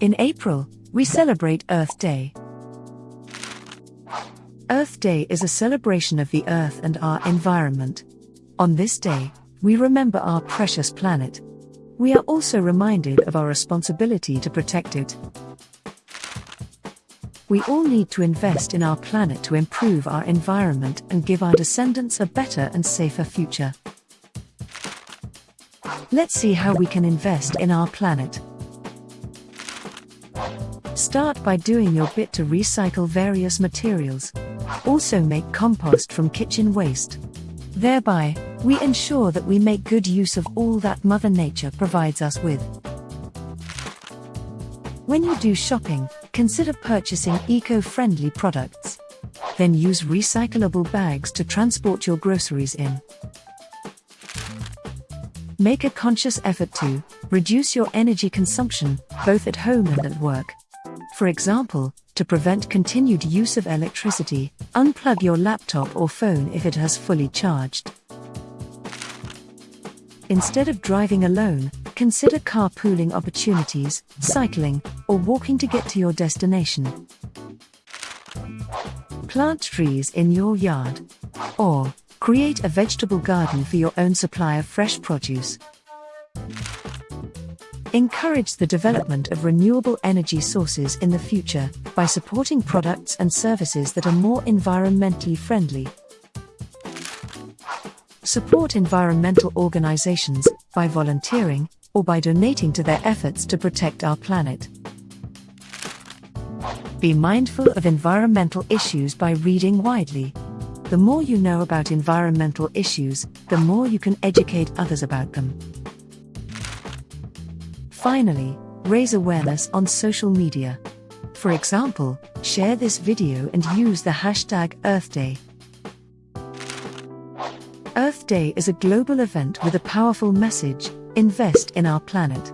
In April, we celebrate Earth Day. Earth Day is a celebration of the Earth and our environment. On this day, we remember our precious planet. We are also reminded of our responsibility to protect it. We all need to invest in our planet to improve our environment and give our descendants a better and safer future. Let's see how we can invest in our planet. Start by doing your bit to recycle various materials. Also make compost from kitchen waste. Thereby, we ensure that we make good use of all that Mother Nature provides us with. When you do shopping, consider purchasing eco friendly products. Then use recyclable bags to transport your groceries in. Make a conscious effort to reduce your energy consumption, both at home and at work. For example, to prevent continued use of electricity, unplug your laptop or phone if it has fully charged. Instead of driving alone, consider carpooling opportunities, cycling, or walking to get to your destination. Plant trees in your yard. Or, create a vegetable garden for your own supply of fresh produce. Encourage the development of renewable energy sources in the future by supporting products and services that are more environmentally friendly. Support environmental organizations by volunteering or by donating to their efforts to protect our planet. Be mindful of environmental issues by reading widely. The more you know about environmental issues, the more you can educate others about them. Finally, raise awareness on social media. For example, share this video and use the hashtag Earth Day. Earth Day is a global event with a powerful message invest in our planet.